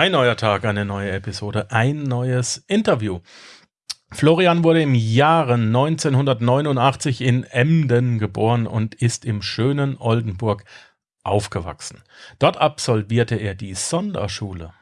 Ein neuer Tag, eine neue Episode, ein neues Interview. Florian wurde im Jahre 1989 in Emden geboren und ist im schönen Oldenburg aufgewachsen. Dort absolvierte er die Sonderschule,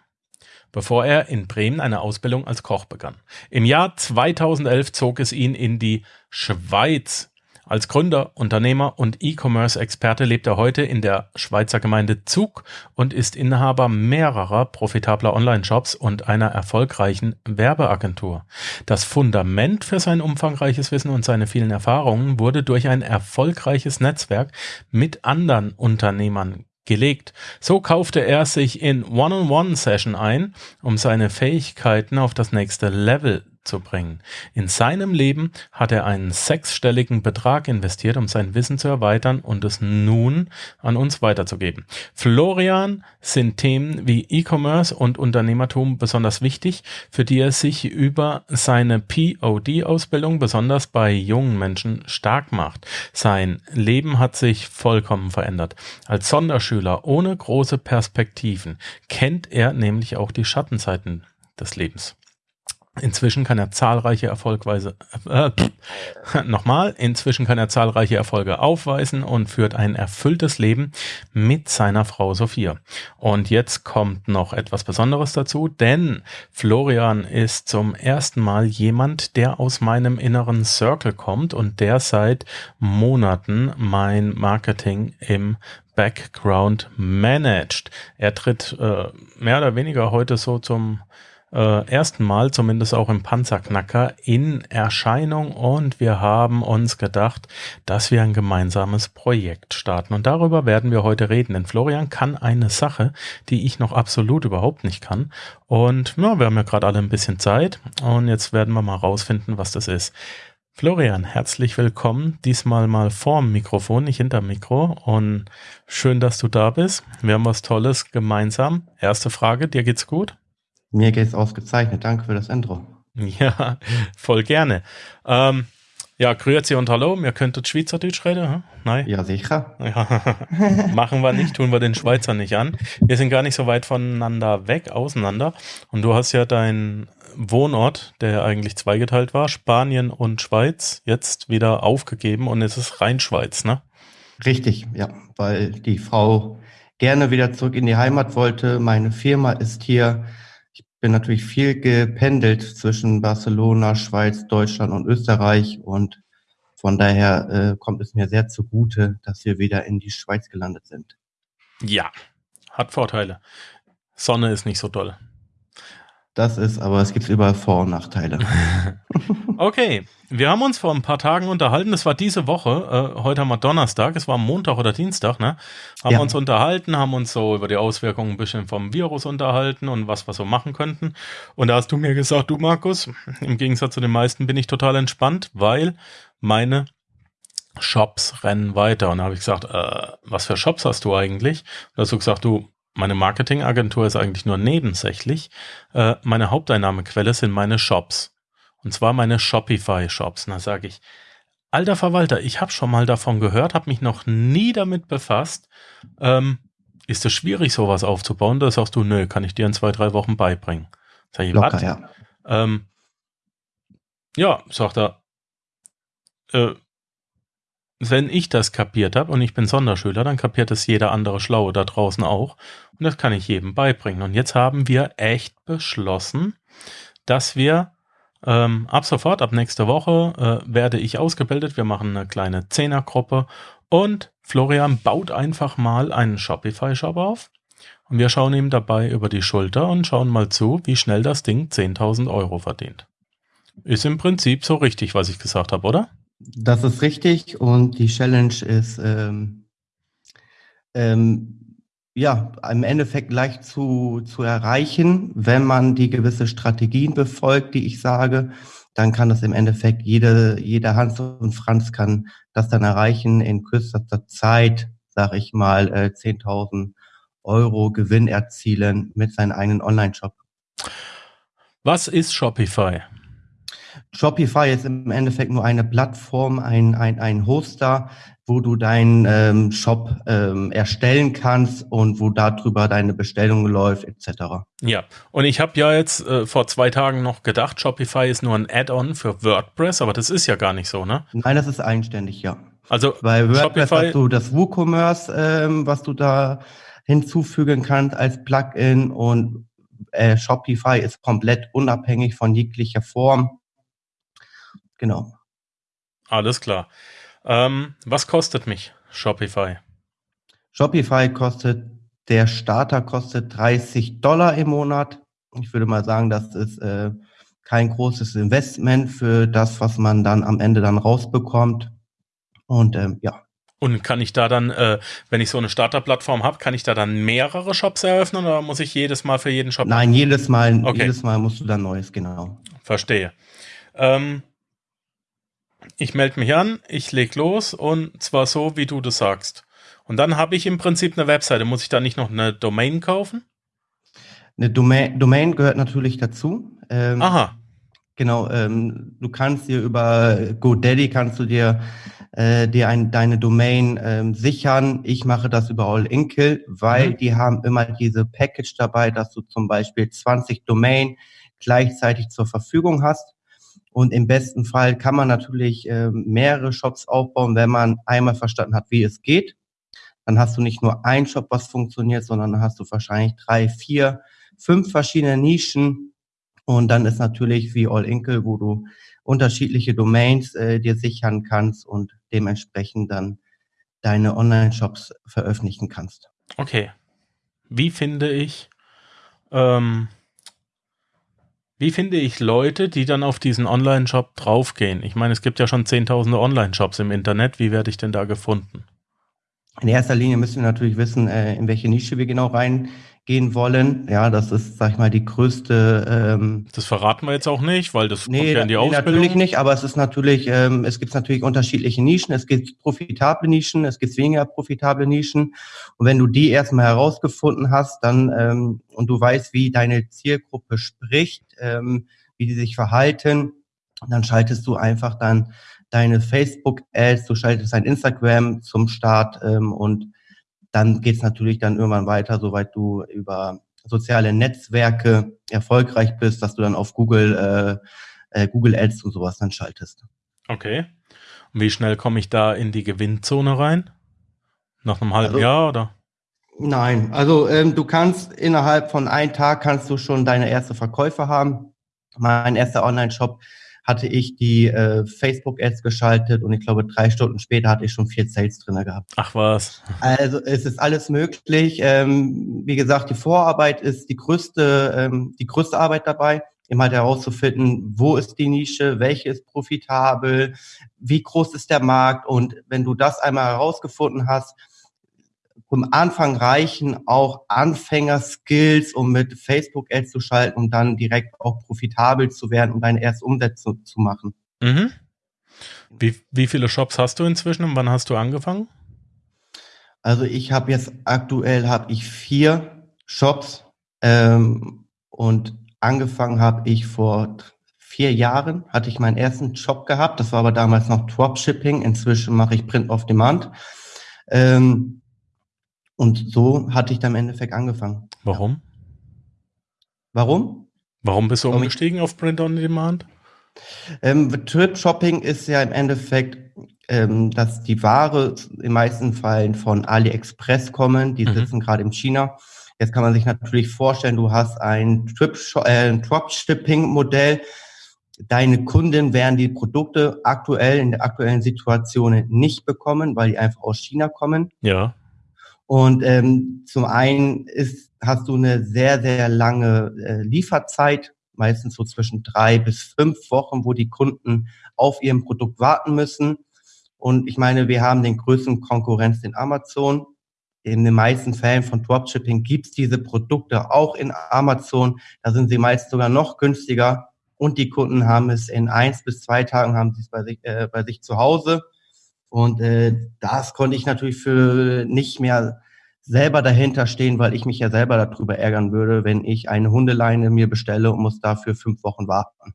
bevor er in Bremen eine Ausbildung als Koch begann. Im Jahr 2011 zog es ihn in die Schweiz. Als Gründer, Unternehmer und E-Commerce-Experte lebt er heute in der Schweizer Gemeinde Zug und ist Inhaber mehrerer profitabler Online-Shops und einer erfolgreichen Werbeagentur. Das Fundament für sein umfangreiches Wissen und seine vielen Erfahrungen wurde durch ein erfolgreiches Netzwerk mit anderen Unternehmern gelegt. So kaufte er sich in One-on-One-Session ein, um seine Fähigkeiten auf das nächste Level zu bringen. In seinem Leben hat er einen sechsstelligen Betrag investiert, um sein Wissen zu erweitern und es nun an uns weiterzugeben. Florian sind Themen wie E-Commerce und Unternehmertum besonders wichtig, für die er sich über seine POD-Ausbildung besonders bei jungen Menschen stark macht. Sein Leben hat sich vollkommen verändert. Als Sonderschüler ohne große Perspektiven kennt er nämlich auch die Schattenzeiten des Lebens. Inzwischen kann er zahlreiche Erfolgweise, äh, nochmal, inzwischen kann er zahlreiche Erfolge aufweisen und führt ein erfülltes Leben mit seiner Frau Sophia. Und jetzt kommt noch etwas Besonderes dazu, denn Florian ist zum ersten Mal jemand, der aus meinem inneren Circle kommt und der seit Monaten mein Marketing im Background managt. Er tritt äh, mehr oder weniger heute so zum äh, ersten Mal, zumindest auch im Panzerknacker, in Erscheinung und wir haben uns gedacht, dass wir ein gemeinsames Projekt starten. Und darüber werden wir heute reden, denn Florian kann eine Sache, die ich noch absolut überhaupt nicht kann. Und ja, wir haben ja gerade alle ein bisschen Zeit und jetzt werden wir mal rausfinden, was das ist. Florian, herzlich willkommen. Diesmal mal vorm Mikrofon, nicht hinterm Mikro. Und schön, dass du da bist. Wir haben was Tolles gemeinsam. Erste Frage, dir geht's gut? Mir geht's ausgezeichnet. Danke für das Intro. Ja, voll gerne. Ähm, ja, grüezi und hallo. Wir könnten Schweizerdeutsch reden, hm? Nein? Ja, sicher. Ja. Machen wir nicht, tun wir den Schweizer nicht an. Wir sind gar nicht so weit voneinander weg, auseinander. Und du hast ja deinen Wohnort, der eigentlich zweigeteilt war, Spanien und Schweiz, jetzt wieder aufgegeben und es ist rein Schweiz, ne? Richtig, ja, weil die Frau gerne wieder zurück in die Heimat wollte. Meine Firma ist hier bin natürlich viel gependelt zwischen Barcelona, Schweiz, Deutschland und Österreich und von daher äh, kommt es mir sehr zugute, dass wir wieder in die Schweiz gelandet sind. Ja, hat Vorteile. Sonne ist nicht so toll. Das ist, aber es gibt überall Vor- und Nachteile. okay, wir haben uns vor ein paar Tagen unterhalten. Das war diese Woche. Äh, heute haben wir Donnerstag. Es war Montag oder Dienstag, ne? Haben ja. uns unterhalten, haben uns so über die Auswirkungen ein bisschen vom Virus unterhalten und was wir so machen könnten. Und da hast du mir gesagt, du Markus, im Gegensatz zu den meisten bin ich total entspannt, weil meine Shops rennen weiter. Und da habe ich gesagt, äh, was für Shops hast du eigentlich? Und da hast du gesagt, du, meine Marketingagentur ist eigentlich nur nebensächlich. Äh, meine Haupteinnahmequelle sind meine Shops. Und zwar meine Shopify-Shops. Und da sage ich, alter Verwalter, ich habe schon mal davon gehört, habe mich noch nie damit befasst. Ähm, ist es schwierig, sowas aufzubauen? Da sagst du, nö, kann ich dir in zwei, drei Wochen beibringen. Sag ich, Locker, ja. Ähm, ja, sagt er, äh, wenn ich das kapiert habe und ich bin Sonderschüler, dann kapiert es jeder andere Schlaue da draußen auch. Und das kann ich jedem beibringen. Und jetzt haben wir echt beschlossen, dass wir ähm, ab sofort, ab nächste Woche, äh, werde ich ausgebildet. Wir machen eine kleine Zehnergruppe und Florian baut einfach mal einen Shopify-Shop auf. Und wir schauen ihm dabei über die Schulter und schauen mal zu, wie schnell das Ding 10.000 Euro verdient. Ist im Prinzip so richtig, was ich gesagt habe, oder? Das ist richtig und die Challenge ist ähm, ähm, ja im Endeffekt leicht zu, zu erreichen, wenn man die gewisse Strategien befolgt, die ich sage. Dann kann das im Endeffekt jede, jeder Hans und Franz kann das dann erreichen in kürzester Zeit, sage ich mal, äh, 10.000 Euro Gewinn erzielen mit seinem eigenen Online-Shop. Was ist Shopify? Shopify ist im Endeffekt nur eine Plattform, ein, ein, ein Hoster, wo du deinen ähm, Shop ähm, erstellen kannst und wo darüber deine Bestellung läuft, etc. Ja, und ich habe ja jetzt äh, vor zwei Tagen noch gedacht, Shopify ist nur ein Add-on für WordPress, aber das ist ja gar nicht so, ne? Nein, das ist eigenständig, ja. Also bei WordPress Shopify hast du das WooCommerce, ähm, was du da hinzufügen kannst als Plugin und äh, Shopify ist komplett unabhängig von jeglicher Form. Genau. Alles klar. Ähm, was kostet mich Shopify? Shopify kostet, der Starter kostet 30 Dollar im Monat. Ich würde mal sagen, das ist äh, kein großes Investment für das, was man dann am Ende dann rausbekommt. Und ähm, ja. Und kann ich da dann, äh, wenn ich so eine Starterplattform habe, kann ich da dann mehrere Shops eröffnen oder muss ich jedes Mal für jeden Shop? Nein, jedes Mal, okay. jedes Mal musst du dann neues, genau. Verstehe. Ähm, ich melde mich an, ich lege los und zwar so, wie du das sagst. Und dann habe ich im Prinzip eine Webseite. Muss ich da nicht noch eine Domain kaufen? Eine Domain, Domain gehört natürlich dazu. Ähm, Aha. Genau, ähm, du kannst dir über GoDaddy kannst du dir äh, dir ein, deine Domain ähm, sichern. Ich mache das über All Inkle, weil mhm. die haben immer diese Package dabei, dass du zum Beispiel 20 Domain gleichzeitig zur Verfügung hast. Und im besten Fall kann man natürlich äh, mehrere Shops aufbauen, wenn man einmal verstanden hat, wie es geht. Dann hast du nicht nur ein Shop, was funktioniert, sondern dann hast du wahrscheinlich drei, vier, fünf verschiedene Nischen. Und dann ist natürlich wie All Inkle, wo du unterschiedliche Domains äh, dir sichern kannst und dementsprechend dann deine Online-Shops veröffentlichen kannst. Okay. Wie finde ich, ähm, wie finde ich Leute, die dann auf diesen Online-Shop draufgehen? Ich meine, es gibt ja schon zehntausende Online-Shops im Internet. Wie werde ich denn da gefunden? In erster Linie müssen wir natürlich wissen, äh, in welche Nische wir genau rein gehen wollen. Ja, das ist, sag ich mal, die größte. Ähm, das verraten wir jetzt auch nicht, weil das nee, kommt ja in die nee, Ausbildung. natürlich nicht, aber es ist natürlich, ähm, es gibt natürlich unterschiedliche Nischen. Es gibt profitable Nischen, es gibt weniger profitable Nischen. Und wenn du die erstmal herausgefunden hast, dann ähm, und du weißt, wie deine Zielgruppe spricht, ähm, wie die sich verhalten, dann schaltest du einfach dann deine Facebook-Ads, du schaltest dein Instagram zum Start ähm, und dann geht es natürlich dann irgendwann weiter, soweit du über soziale Netzwerke erfolgreich bist, dass du dann auf Google, äh, äh, Google Ads und sowas dann schaltest. Okay. Und wie schnell komme ich da in die Gewinnzone rein? Nach einem halben also, Jahr oder? Nein, also ähm, du kannst innerhalb von einem Tag kannst du schon deine erste Verkäufe haben. Mein erster Online-Shop hatte ich die äh, Facebook-Ads geschaltet und ich glaube, drei Stunden später hatte ich schon vier Sales drin gehabt. Ach was. Also es ist alles möglich. Ähm, wie gesagt, die Vorarbeit ist die größte, ähm, die größte Arbeit dabei, immer halt herauszufinden, wo ist die Nische, welche ist profitabel, wie groß ist der Markt und wenn du das einmal herausgefunden hast, am Anfang reichen auch Anfänger-Skills, um mit Facebook-Ads zu schalten, um dann direkt auch profitabel zu werden, um deine erste Umsetzung zu machen. Mhm. Wie, wie viele Shops hast du inzwischen und wann hast du angefangen? Also ich habe jetzt aktuell habe ich vier Shops ähm, und angefangen habe ich vor vier Jahren, hatte ich meinen ersten Shop gehabt. Das war aber damals noch Dropshipping. Inzwischen mache ich Print of Demand. Ähm, und so hatte ich dann im Endeffekt angefangen. Warum? Warum? Warum bist du Warum umgestiegen auf Print on Demand? Ähm, Trip Shopping ist ja im Endeffekt, ähm, dass die Ware in meisten Fällen von AliExpress kommen. Die mhm. sitzen gerade in China. Jetzt kann man sich natürlich vorstellen, du hast ein Trip äh, Dropshipping Modell. Deine Kunden werden die Produkte aktuell in der aktuellen Situation nicht bekommen, weil die einfach aus China kommen. Ja. Und ähm, zum einen ist, hast du eine sehr, sehr lange äh, Lieferzeit, meistens so zwischen drei bis fünf Wochen, wo die Kunden auf ihrem Produkt warten müssen. Und ich meine, wir haben den größten Konkurrenz in Amazon. In den meisten Fällen von Dropshipping gibt's diese Produkte auch in Amazon. Da sind sie meist sogar noch günstiger. Und die Kunden haben es in eins bis zwei Tagen haben sie es bei sich, äh, bei sich zu Hause. Und äh, das konnte ich natürlich für nicht mehr selber dahinter stehen, weil ich mich ja selber darüber ärgern würde, wenn ich eine Hundeleine mir bestelle und muss dafür fünf Wochen warten.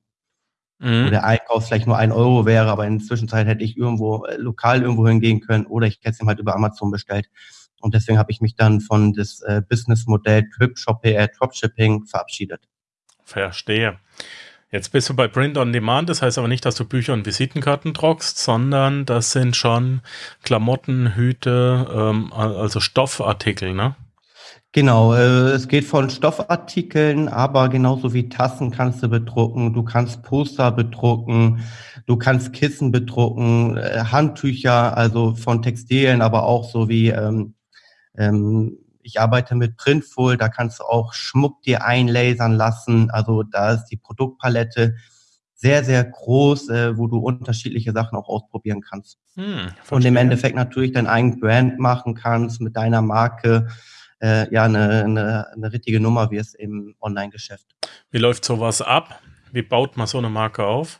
mhm. wo der Einkauf vielleicht nur ein Euro wäre, aber in der Zwischenzeit hätte ich irgendwo äh, lokal irgendwo hingehen können oder ich hätte es ihm halt über Amazon bestellt. Und deswegen habe ich mich dann von das äh, Businessmodell Trip Shopping, äh, Dropshipping verabschiedet. Verstehe. Jetzt bist du bei Print on Demand, das heißt aber nicht, dass du Bücher und Visitenkarten druckst, sondern das sind schon Klamotten, Hüte, ähm, also Stoffartikel, ne? Genau, äh, es geht von Stoffartikeln, aber genauso wie Tassen kannst du bedrucken, du kannst Poster bedrucken, du kannst Kissen bedrucken, äh, Handtücher, also von Textilien, aber auch so wie ähm, ähm, ich arbeite mit Printful, da kannst du auch Schmuck dir einlasern lassen. Also da ist die Produktpalette sehr, sehr groß, äh, wo du unterschiedliche Sachen auch ausprobieren kannst. Hm, und im Endeffekt natürlich dein eigenes Brand machen kannst mit deiner Marke. Äh, ja, eine, eine, eine richtige Nummer wie es im Online-Geschäft. Wie läuft sowas ab? Wie baut man so eine Marke auf?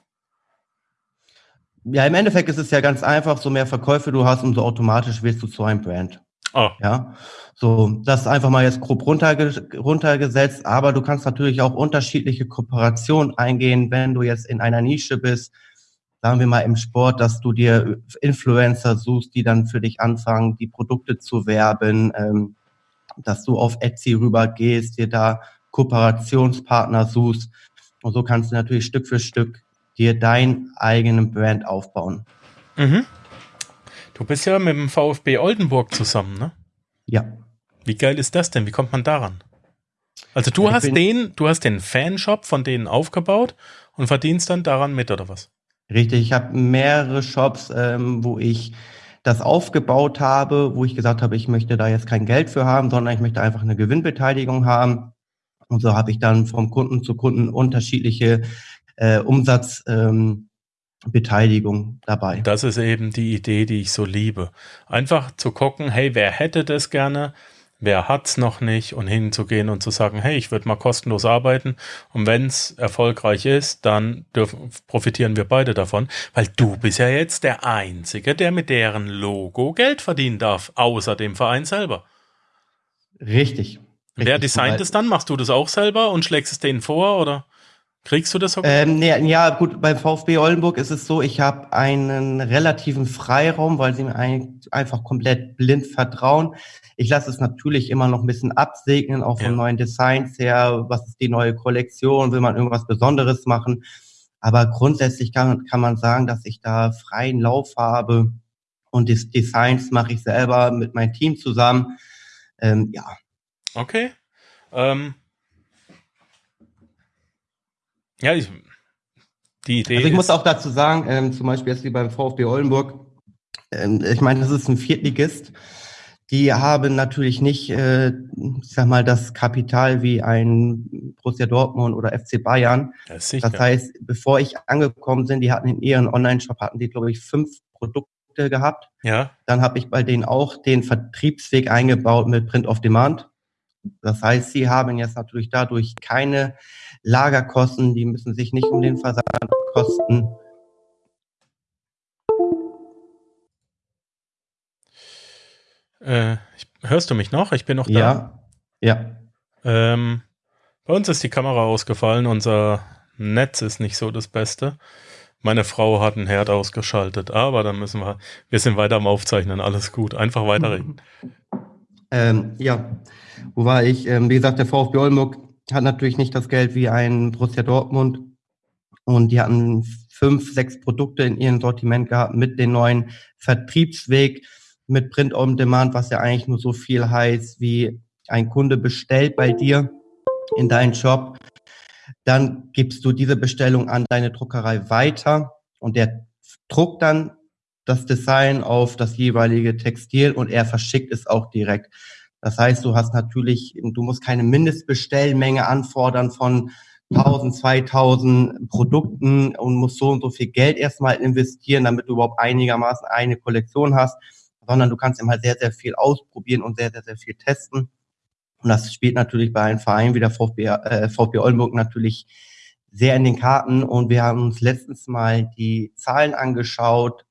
Ja, im Endeffekt ist es ja ganz einfach, so mehr Verkäufe du hast, umso automatisch wirst du zu einem Brand. Oh. Ja, so, das ist einfach mal jetzt grob runterge runtergesetzt, aber du kannst natürlich auch unterschiedliche Kooperationen eingehen, wenn du jetzt in einer Nische bist, sagen wir mal im Sport, dass du dir Influencer suchst, die dann für dich anfangen, die Produkte zu werben, ähm, dass du auf Etsy rübergehst, dir da Kooperationspartner suchst und so kannst du natürlich Stück für Stück dir deinen eigenen Brand aufbauen. Mhm. Du bist ja mit dem VfB Oldenburg zusammen, ne? Ja. Wie geil ist das denn? Wie kommt man daran? Also du ich hast den, du hast den Fanshop von denen aufgebaut und verdienst dann daran mit, oder was? Richtig, ich habe mehrere Shops, ähm, wo ich das aufgebaut habe, wo ich gesagt habe, ich möchte da jetzt kein Geld für haben, sondern ich möchte einfach eine Gewinnbeteiligung haben. Und so habe ich dann vom Kunden zu Kunden unterschiedliche äh, Umsatz, ähm, Beteiligung dabei. Das ist eben die Idee, die ich so liebe. Einfach zu gucken, hey, wer hätte das gerne? Wer hat's noch nicht? Und hinzugehen und zu sagen, hey, ich würde mal kostenlos arbeiten. Und wenn's erfolgreich ist, dann dürfen, profitieren wir beide davon. Weil du bist ja jetzt der Einzige, der mit deren Logo Geld verdienen darf, außer dem Verein selber. Richtig. Wer designt es dann? Machst du das auch selber und schlägst es denen vor, oder? Kriegst du das? Ähm, nee, ja, gut, beim VfB Oldenburg ist es so, ich habe einen relativen Freiraum, weil sie mir ein, einfach komplett blind vertrauen. Ich lasse es natürlich immer noch ein bisschen absegnen, auch von ja. neuen Designs her. Was ist die neue Kollektion? Will man irgendwas Besonderes machen? Aber grundsätzlich kann, kann man sagen, dass ich da freien Lauf habe und die Designs mache ich selber mit meinem Team zusammen. Ähm, ja. Okay. Ähm, ja, ich, die Idee. Also ich muss auch dazu sagen, ähm, zum Beispiel jetzt wie beim VfB Oldenburg, ähm, ich meine, das ist ein Viertligist. Die haben natürlich nicht, äh, ich sag mal, das Kapital wie ein Borussia Dortmund oder FC Bayern. Das, das heißt, bevor ich angekommen bin, die hatten in ihren Online-Shop, hatten die, glaube ich, fünf Produkte gehabt. Ja. Dann habe ich bei denen auch den Vertriebsweg eingebaut mit Print of Demand. Das heißt, sie haben jetzt natürlich dadurch keine Lagerkosten, die müssen sich nicht um den Versand kosten. Äh, hörst du mich noch? Ich bin noch da. Ja. Ja. Ähm, bei uns ist die Kamera ausgefallen. Unser Netz ist nicht so das Beste. Meine Frau hat einen Herd ausgeschaltet, aber dann müssen wir, wir sind weiter am Aufzeichnen, alles gut, einfach weiterreden. Ähm, ja, wo war ich? Ähm, wie gesagt, der VfB Oldenburg hat natürlich nicht das Geld wie ein Borussia Dortmund. Und die hatten fünf, sechs Produkte in ihrem Sortiment gehabt mit dem neuen Vertriebsweg, mit Print on Demand, was ja eigentlich nur so viel heißt, wie ein Kunde bestellt bei dir in deinen Shop. Dann gibst du diese Bestellung an deine Druckerei weiter und der druckt dann das Design auf das jeweilige Textil und er verschickt es auch direkt. Das heißt, du hast natürlich, du musst keine Mindestbestellmenge anfordern von 1000, 2000 Produkten und musst so und so viel Geld erstmal investieren, damit du überhaupt einigermaßen eine Kollektion hast, sondern du kannst immer sehr, sehr viel ausprobieren und sehr, sehr, sehr viel testen. Und das spielt natürlich bei einem Verein wie der VfB, äh, VfB Oldenburg natürlich sehr in den Karten. Und wir haben uns letztens mal die Zahlen angeschaut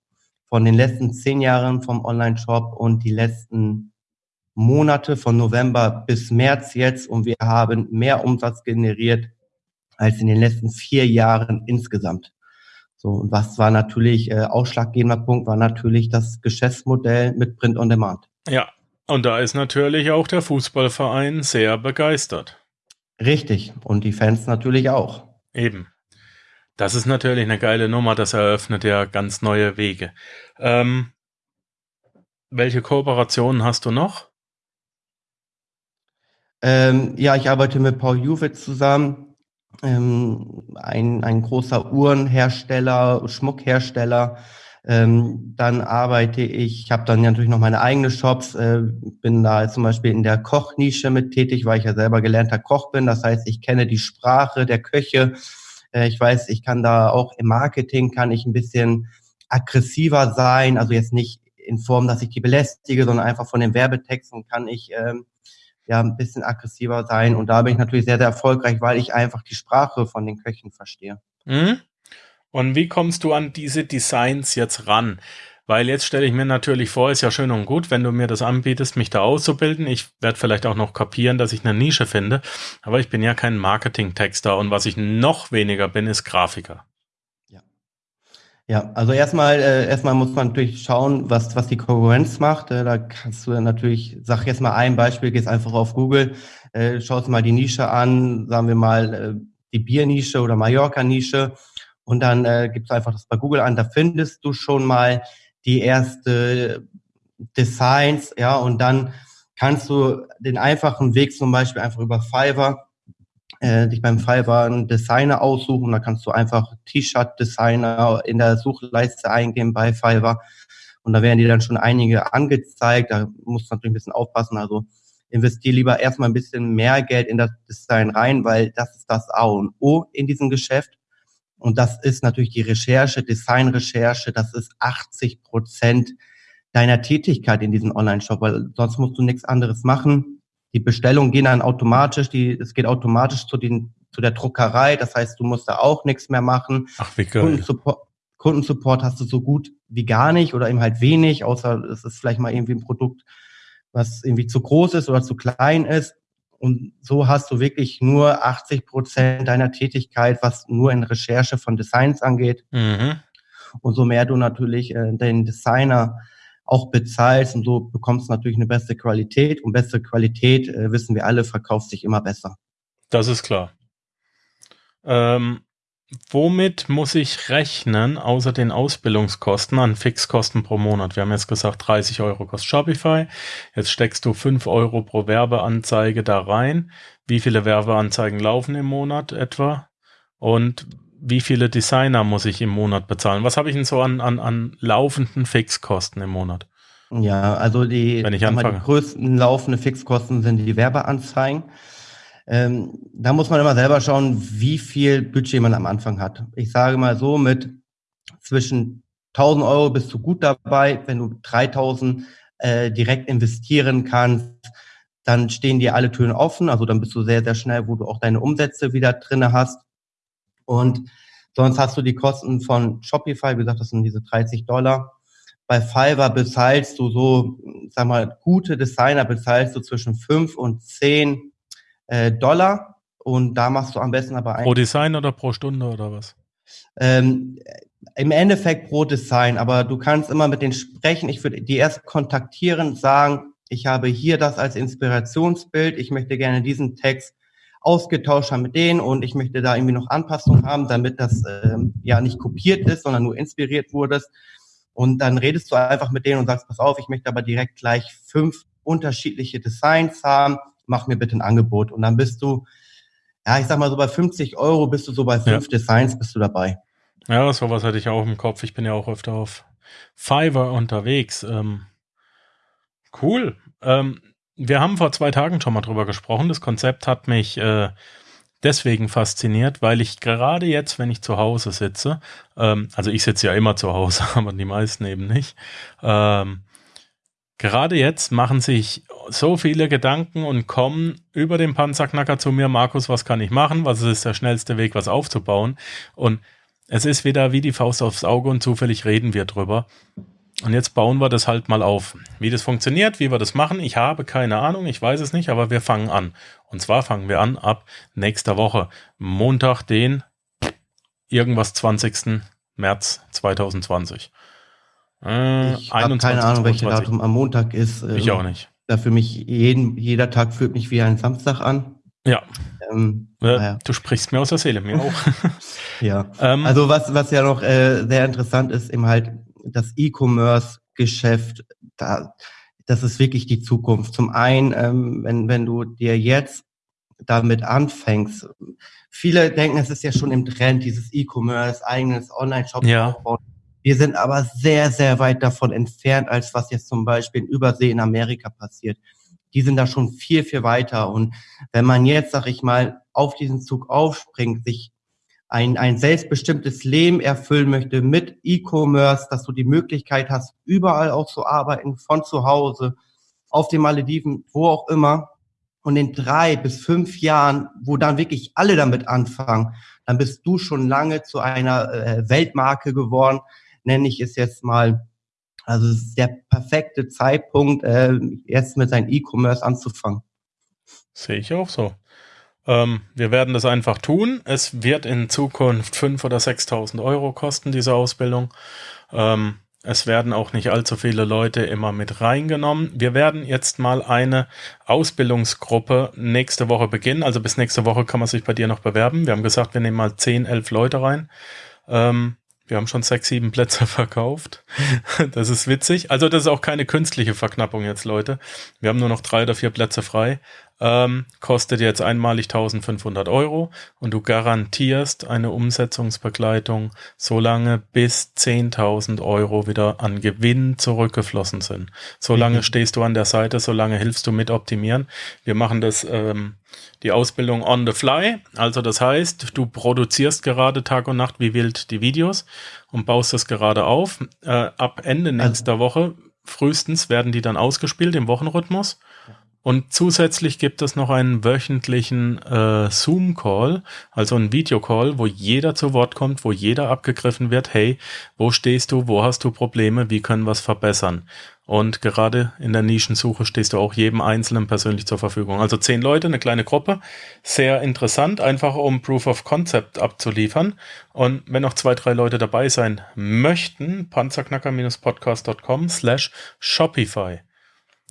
von den letzten zehn Jahren vom Online-Shop und die letzten Monate von November bis März jetzt und wir haben mehr Umsatz generiert als in den letzten vier Jahren insgesamt. So, und was war natürlich äh, ausschlaggebender Punkt, war natürlich das Geschäftsmodell mit Print on Demand. Ja, und da ist natürlich auch der Fußballverein sehr begeistert. Richtig, und die Fans natürlich auch. Eben. Das ist natürlich eine geile Nummer, das eröffnet ja ganz neue Wege. Ähm, welche Kooperationen hast du noch? Ähm, ja, ich arbeite mit Paul Juwitz zusammen ähm, ein, ein großer Uhrenhersteller, Schmuckhersteller. Ähm, dann arbeite ich, ich habe dann natürlich noch meine eigenen Shops, äh, bin da zum Beispiel in der Kochnische mit tätig, weil ich ja selber gelernter Koch bin. Das heißt, ich kenne die Sprache der Köche. Äh, ich weiß, ich kann da auch im Marketing kann ich ein bisschen aggressiver sein, also jetzt nicht in Form, dass ich die belästige, sondern einfach von den Werbetexten kann ich ähm, ja ein bisschen aggressiver sein. Und da bin ich natürlich sehr, sehr erfolgreich, weil ich einfach die Sprache von den Köchen verstehe. Mhm. Und wie kommst du an diese Designs jetzt ran? Weil jetzt stelle ich mir natürlich vor, ist ja schön und gut, wenn du mir das anbietest, mich da auszubilden. Ich werde vielleicht auch noch kapieren, dass ich eine Nische finde. Aber ich bin ja kein Marketing-Texter und was ich noch weniger bin, ist Grafiker. Ja, also erstmal, äh, erstmal muss man natürlich schauen, was, was die Konkurrenz macht. Äh, da kannst du natürlich, sag jetzt mal ein Beispiel, gehst einfach auf Google, äh, schaust mal die Nische an, sagen wir mal äh, die Biernische oder Mallorca-Nische und dann äh, gibst du einfach das bei Google an, da findest du schon mal die erste Designs, ja, und dann kannst du den einfachen Weg zum Beispiel einfach über Fiverr äh, dich beim Fiverr einen Designer aussuchen. Da kannst du einfach T-Shirt-Designer in der Suchleiste eingeben bei Fiverr. Und da werden dir dann schon einige angezeigt. Da musst du natürlich ein bisschen aufpassen. Also investiere lieber erstmal ein bisschen mehr Geld in das Design rein, weil das ist das A und O in diesem Geschäft. Und das ist natürlich die Recherche, Designrecherche. Das ist 80 Prozent deiner Tätigkeit in diesem Online-Shop, weil sonst musst du nichts anderes machen. Die Bestellungen gehen dann automatisch, die, es geht automatisch zu, den, zu der Druckerei. Das heißt, du musst da auch nichts mehr machen. Ach, wie geil. Kundensupport, Kundensupport hast du so gut wie gar nicht oder eben halt wenig, außer es ist vielleicht mal irgendwie ein Produkt, was irgendwie zu groß ist oder zu klein ist. Und so hast du wirklich nur 80 Prozent deiner Tätigkeit, was nur in Recherche von Designs angeht. Mhm. Und so mehr du natürlich äh, den Designer auch bezahlst und so bekommst du natürlich eine bessere Qualität und bessere Qualität, äh, wissen wir alle, verkauft sich immer besser. Das ist klar. Ähm, womit muss ich rechnen, außer den Ausbildungskosten an Fixkosten pro Monat? Wir haben jetzt gesagt, 30 Euro kostet Shopify. Jetzt steckst du 5 Euro pro Werbeanzeige da rein. Wie viele Werbeanzeigen laufen im Monat etwa? Und wie viele Designer muss ich im Monat bezahlen? Was habe ich denn so an, an, an laufenden Fixkosten im Monat? Ja, also die, Wenn ich anfange. die größten laufenden Fixkosten sind die Werbeanzeigen. Ähm, da muss man immer selber schauen, wie viel Budget man am Anfang hat. Ich sage mal so, mit zwischen 1000 Euro bist du gut dabei. Wenn du 3000 äh, direkt investieren kannst, dann stehen dir alle Türen offen. Also dann bist du sehr, sehr schnell, wo du auch deine Umsätze wieder drinne hast. Und sonst hast du die Kosten von Shopify, wie gesagt, das sind diese 30 Dollar. Bei Fiverr bezahlst du so, sag mal, gute Designer bezahlst du zwischen 5 und 10 äh, Dollar. Und da machst du am besten aber ein. Pro Design oder pro Stunde oder was? Ähm, Im Endeffekt pro Design, aber du kannst immer mit denen sprechen. Ich würde die erst kontaktieren, sagen, ich habe hier das als Inspirationsbild, ich möchte gerne diesen Text ausgetauscht haben mit denen und ich möchte da irgendwie noch Anpassungen haben, damit das ähm, ja nicht kopiert ist, sondern nur inspiriert wurde. Und dann redest du einfach mit denen und sagst, pass auf, ich möchte aber direkt gleich fünf unterschiedliche Designs haben, mach mir bitte ein Angebot. Und dann bist du, ja, ich sag mal so bei 50 Euro bist du so bei fünf ja. Designs bist du dabei. Ja, sowas hatte ich auch im Kopf. Ich bin ja auch öfter auf Fiverr unterwegs. Ähm, cool. Ähm, wir haben vor zwei Tagen schon mal drüber gesprochen. Das Konzept hat mich äh, deswegen fasziniert, weil ich gerade jetzt, wenn ich zu Hause sitze, ähm, also ich sitze ja immer zu Hause, aber die meisten eben nicht, ähm, gerade jetzt machen sich so viele Gedanken und kommen über den Panzerknacker zu mir, Markus, was kann ich machen? Was ist der schnellste Weg, was aufzubauen? Und es ist wieder wie die Faust aufs Auge und zufällig reden wir drüber. Und jetzt bauen wir das halt mal auf. Wie das funktioniert, wie wir das machen, ich habe keine Ahnung, ich weiß es nicht, aber wir fangen an. Und zwar fangen wir an ab nächster Woche. Montag, den irgendwas 20. März 2020. Äh, ich habe keine Ahnung, welches Datum am Montag ist. Ich ähm, auch nicht. Da für mich jeden, jeder Tag fühlt mich wie ein Samstag an. Ja. Ähm, äh, ja. Du sprichst mir aus der Seele, mir auch. ja. Ähm, also was, was ja noch äh, sehr interessant ist, eben halt das E-Commerce-Geschäft, da, das ist wirklich die Zukunft. Zum einen, ähm, wenn, wenn du dir jetzt damit anfängst, viele denken, es ist ja schon im Trend, dieses E-Commerce, eigenes Online-Shop ja. aufbauen. Wir sind aber sehr, sehr weit davon entfernt, als was jetzt zum Beispiel in Übersee in Amerika passiert. Die sind da schon viel, viel weiter. Und wenn man jetzt, sag ich mal, auf diesen Zug aufspringt, sich ein, ein selbstbestimmtes Leben erfüllen möchte mit E-Commerce, dass du die Möglichkeit hast, überall auch zu arbeiten, von zu Hause, auf den Malediven, wo auch immer. Und in drei bis fünf Jahren, wo dann wirklich alle damit anfangen, dann bist du schon lange zu einer äh, Weltmarke geworden, nenne ich es jetzt mal. Also es ist der perfekte Zeitpunkt, äh, jetzt mit seinem E-Commerce anzufangen. Sehe ich auch so. Ähm, wir werden das einfach tun. Es wird in Zukunft 5.000 oder 6.000 Euro kosten, diese Ausbildung. Ähm, es werden auch nicht allzu viele Leute immer mit reingenommen. Wir werden jetzt mal eine Ausbildungsgruppe nächste Woche beginnen. Also bis nächste Woche kann man sich bei dir noch bewerben. Wir haben gesagt, wir nehmen mal 10, 11 Leute rein. Ähm, wir haben schon sechs, sieben Plätze verkauft. Das ist witzig. Also das ist auch keine künstliche Verknappung jetzt, Leute. Wir haben nur noch drei oder vier Plätze frei ähm, kostet jetzt einmalig 1500 Euro und du garantierst eine Umsetzungsbegleitung so lange bis 10.000 Euro wieder an Gewinn zurückgeflossen sind. So lange mhm. stehst du an der Seite, so lange hilfst du mit optimieren. Wir machen das, ähm, die Ausbildung on the fly. Also das heißt, du produzierst gerade Tag und Nacht wie wild die Videos und baust das gerade auf. Äh, ab Ende also nächster also. Woche frühestens werden die dann ausgespielt im Wochenrhythmus. Und zusätzlich gibt es noch einen wöchentlichen äh, Zoom-Call, also einen Videocall, wo jeder zu Wort kommt, wo jeder abgegriffen wird, hey, wo stehst du, wo hast du Probleme, wie können wir es verbessern? Und gerade in der Nischensuche stehst du auch jedem Einzelnen persönlich zur Verfügung. Also zehn Leute, eine kleine Gruppe, sehr interessant, einfach um Proof of Concept abzuliefern. Und wenn noch zwei, drei Leute dabei sein möchten, panzerknacker-podcast.com slash Shopify.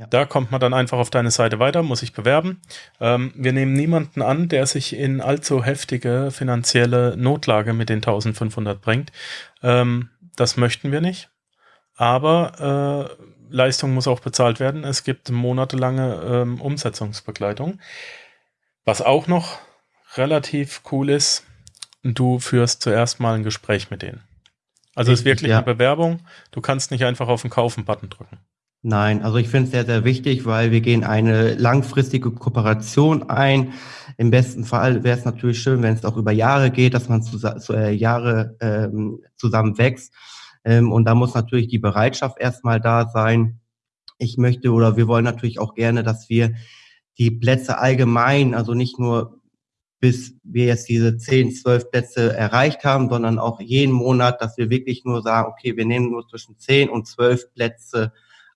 Da kommt man dann einfach auf deine Seite weiter, muss sich bewerben. Ähm, wir nehmen niemanden an, der sich in allzu heftige finanzielle Notlage mit den 1500 bringt. Ähm, das möchten wir nicht. Aber äh, Leistung muss auch bezahlt werden. Es gibt monatelange ähm, Umsetzungsbegleitung. Was auch noch relativ cool ist, du führst zuerst mal ein Gespräch mit denen. Also es ist wirklich ja. eine Bewerbung. Du kannst nicht einfach auf den Kaufen-Button drücken. Nein, also ich finde es sehr, sehr wichtig, weil wir gehen eine langfristige Kooperation ein. Im besten Fall wäre es natürlich schön, wenn es auch über Jahre geht, dass man zu, zu äh, Jahre ähm, zusammen wächst. Ähm, und da muss natürlich die Bereitschaft erstmal da sein. Ich möchte oder wir wollen natürlich auch gerne, dass wir die Plätze allgemein, also nicht nur bis wir jetzt diese 10, 12 Plätze erreicht haben, sondern auch jeden Monat, dass wir wirklich nur sagen, okay, wir nehmen nur zwischen 10 und 12 Plätze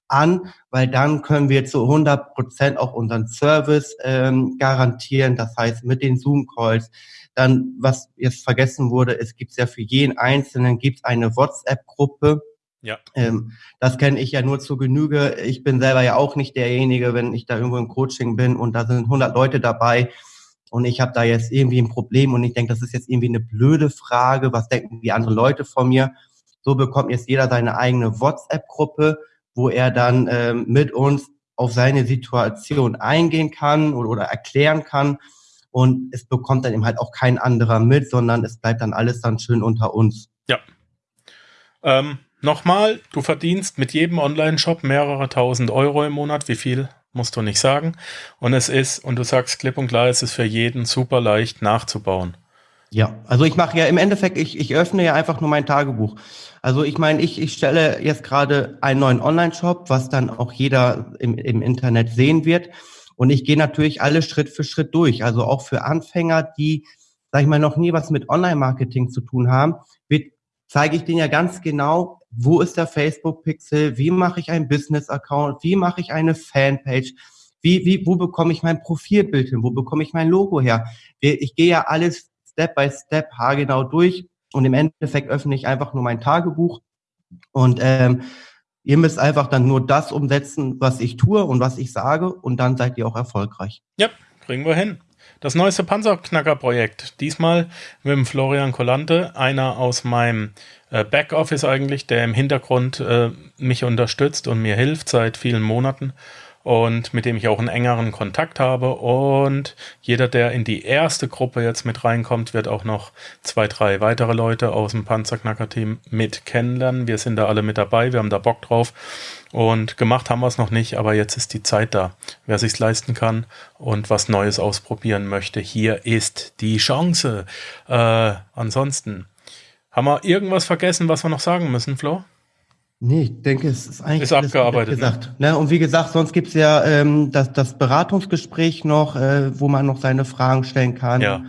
an, weil dann können wir zu 100 Prozent auch unseren Service ähm, garantieren. Das heißt, mit den Zoom-Calls. Dann, was jetzt vergessen wurde, es gibt ja für jeden Einzelnen gibt eine WhatsApp-Gruppe. Ja. Ähm, das kenne ich ja nur zu Genüge. Ich bin selber ja auch nicht derjenige, wenn ich da irgendwo im Coaching bin und da sind 100 Leute dabei und ich habe da jetzt irgendwie ein Problem und ich denke, das ist jetzt irgendwie eine blöde Frage. Was denken die anderen Leute von mir? So bekommt jetzt jeder seine eigene WhatsApp-Gruppe wo er dann ähm, mit uns auf seine Situation eingehen kann oder, oder erklären kann. Und es bekommt dann eben halt auch kein anderer mit, sondern es bleibt dann alles dann schön unter uns. Ja. Ähm, Nochmal, du verdienst mit jedem Online-Shop mehrere tausend Euro im Monat. Wie viel musst du nicht sagen. Und es ist, und du sagst klipp und klar, es ist für jeden super leicht nachzubauen. Ja, also ich mache ja im Endeffekt, ich, ich öffne ja einfach nur mein Tagebuch. Also ich meine, ich, ich stelle jetzt gerade einen neuen Online-Shop, was dann auch jeder im, im Internet sehen wird. Und ich gehe natürlich alles Schritt für Schritt durch. Also auch für Anfänger, die, sag ich mal, noch nie was mit Online-Marketing zu tun haben, wird, zeige ich denen ja ganz genau, wo ist der Facebook-Pixel, wie mache ich einen Business-Account, wie mache ich eine Fanpage, wie, wie, wo bekomme ich mein Profilbild hin, wo bekomme ich mein Logo her. Ich gehe ja alles Step by Step haargenau durch Und im Endeffekt öffne ich einfach nur mein Tagebuch und ähm, ihr müsst einfach dann nur das umsetzen, was ich tue und was ich sage und dann seid ihr auch erfolgreich. Ja, kriegen wir hin. Das neueste Panzerknacker-Projekt. Diesmal mit dem Florian Collante, einer aus meinem äh, Backoffice eigentlich, der im Hintergrund äh, mich unterstützt und mir hilft seit vielen Monaten und mit dem ich auch einen engeren Kontakt habe. Und jeder, der in die erste Gruppe jetzt mit reinkommt, wird auch noch zwei, drei weitere Leute aus dem Panzerknacker-Team mit kennenlernen. Wir sind da alle mit dabei, wir haben da Bock drauf. Und gemacht haben wir es noch nicht, aber jetzt ist die Zeit da. Wer sich's leisten kann und was Neues ausprobieren möchte, hier ist die Chance. Äh, ansonsten, haben wir irgendwas vergessen, was wir noch sagen müssen, Flo? Nee, ich denke, es ist eigentlich ist abgearbeitet. Ne? Gesagt. Ne? Und wie gesagt, sonst gibt's ja ähm, das, das Beratungsgespräch noch, äh, wo man noch seine Fragen stellen kann. Ja.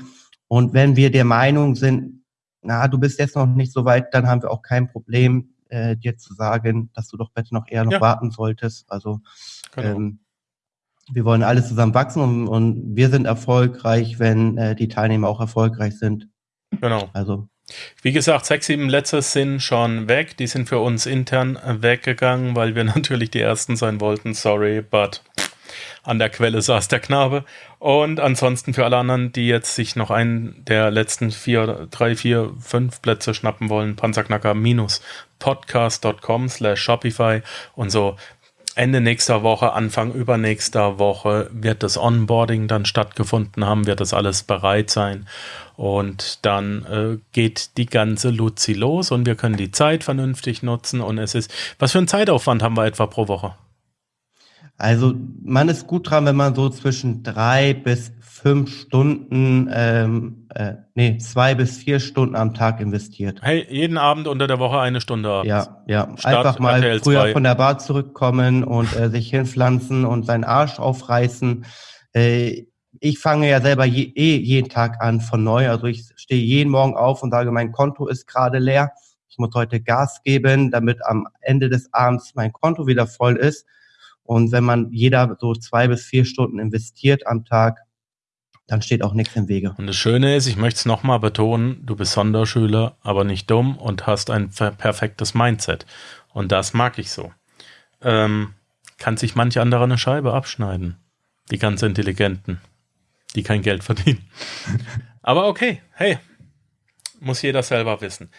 Und wenn wir der Meinung sind, na, du bist jetzt noch nicht so weit, dann haben wir auch kein Problem, äh, dir zu sagen, dass du doch bitte noch eher noch ja. warten solltest. Also genau. ähm, wir wollen alle zusammen wachsen und, und wir sind erfolgreich, wenn äh, die Teilnehmer auch erfolgreich sind. Genau. Also wie gesagt, sechs, sieben Letzte sind schon weg. Die sind für uns intern weggegangen, weil wir natürlich die Ersten sein wollten. Sorry, but an der Quelle saß der Knabe. Und ansonsten für alle anderen, die jetzt sich noch einen der letzten vier, drei, vier, fünf Plätze schnappen wollen, panzerknacker-podcast.com slash Shopify und so Ende nächster Woche, Anfang übernächster Woche wird das Onboarding dann stattgefunden haben, wird das alles bereit sein. Und dann äh, geht die ganze Luzi los und wir können die Zeit vernünftig nutzen. Und es ist, was für einen Zeitaufwand haben wir etwa pro Woche? Also man ist gut dran, wenn man so zwischen drei bis fünf Stunden, ähm, äh, nee, zwei bis vier Stunden am Tag investiert. Hey, jeden Abend unter der Woche eine Stunde abends. Ja, ja. Start Einfach mal RTL früher 2. von der Bar zurückkommen und äh, sich hinpflanzen und seinen Arsch aufreißen. Äh, ich fange ja selber je, eh jeden Tag an von neu. Also ich stehe jeden Morgen auf und sage, mein Konto ist gerade leer. Ich muss heute Gas geben, damit am Ende des Abends mein Konto wieder voll ist. Und wenn man jeder so zwei bis vier Stunden investiert am Tag, dann steht auch nichts im Wege. Und das Schöne ist, ich möchte es nochmal betonen, du bist Sonderschüler, aber nicht dumm und hast ein perfektes Mindset. Und das mag ich so. Ähm, kann sich manch anderer eine Scheibe abschneiden. Die ganz Intelligenten, die kein Geld verdienen. aber okay, hey, muss jeder selber wissen.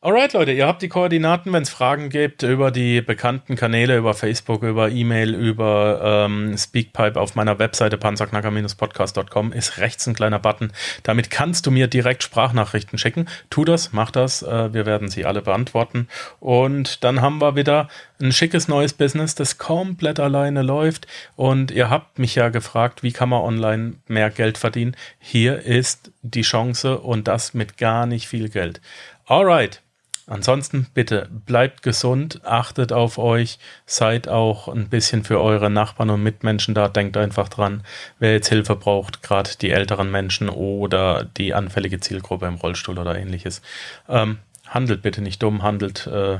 Alright, Leute, ihr habt die Koordinaten, wenn es Fragen gibt über die bekannten Kanäle, über Facebook, über E-Mail, über ähm, Speakpipe auf meiner Webseite panzerknacker-podcast.com ist rechts ein kleiner Button. Damit kannst du mir direkt Sprachnachrichten schicken. Tu das, mach das. Äh, wir werden sie alle beantworten. Und dann haben wir wieder ein schickes neues Business, das komplett alleine läuft. Und ihr habt mich ja gefragt, wie kann man online mehr Geld verdienen? Hier ist die Chance und das mit gar nicht viel Geld. Alright. Ansonsten bitte bleibt gesund, achtet auf euch, seid auch ein bisschen für eure Nachbarn und Mitmenschen da. Denkt einfach dran, wer jetzt Hilfe braucht, gerade die älteren Menschen oder die anfällige Zielgruppe im Rollstuhl oder ähnliches. Ähm, handelt bitte nicht dumm, handelt äh,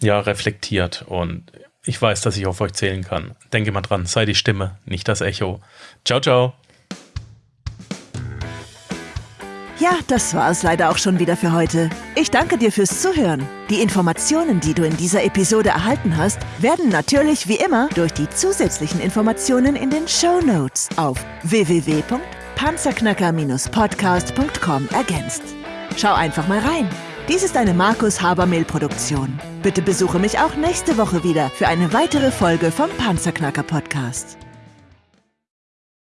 ja reflektiert und ich weiß, dass ich auf euch zählen kann. Denke mal dran, sei die Stimme, nicht das Echo. Ciao, ciao. Ja, das war es leider auch schon wieder für heute. Ich danke dir fürs Zuhören. Die Informationen, die du in dieser Episode erhalten hast, werden natürlich wie immer durch die zusätzlichen Informationen in den Show Notes auf www.panzerknacker-podcast.com ergänzt. Schau einfach mal rein. Dies ist eine Markus Habermehl Produktion. Bitte besuche mich auch nächste Woche wieder für eine weitere Folge vom Panzerknacker Podcast.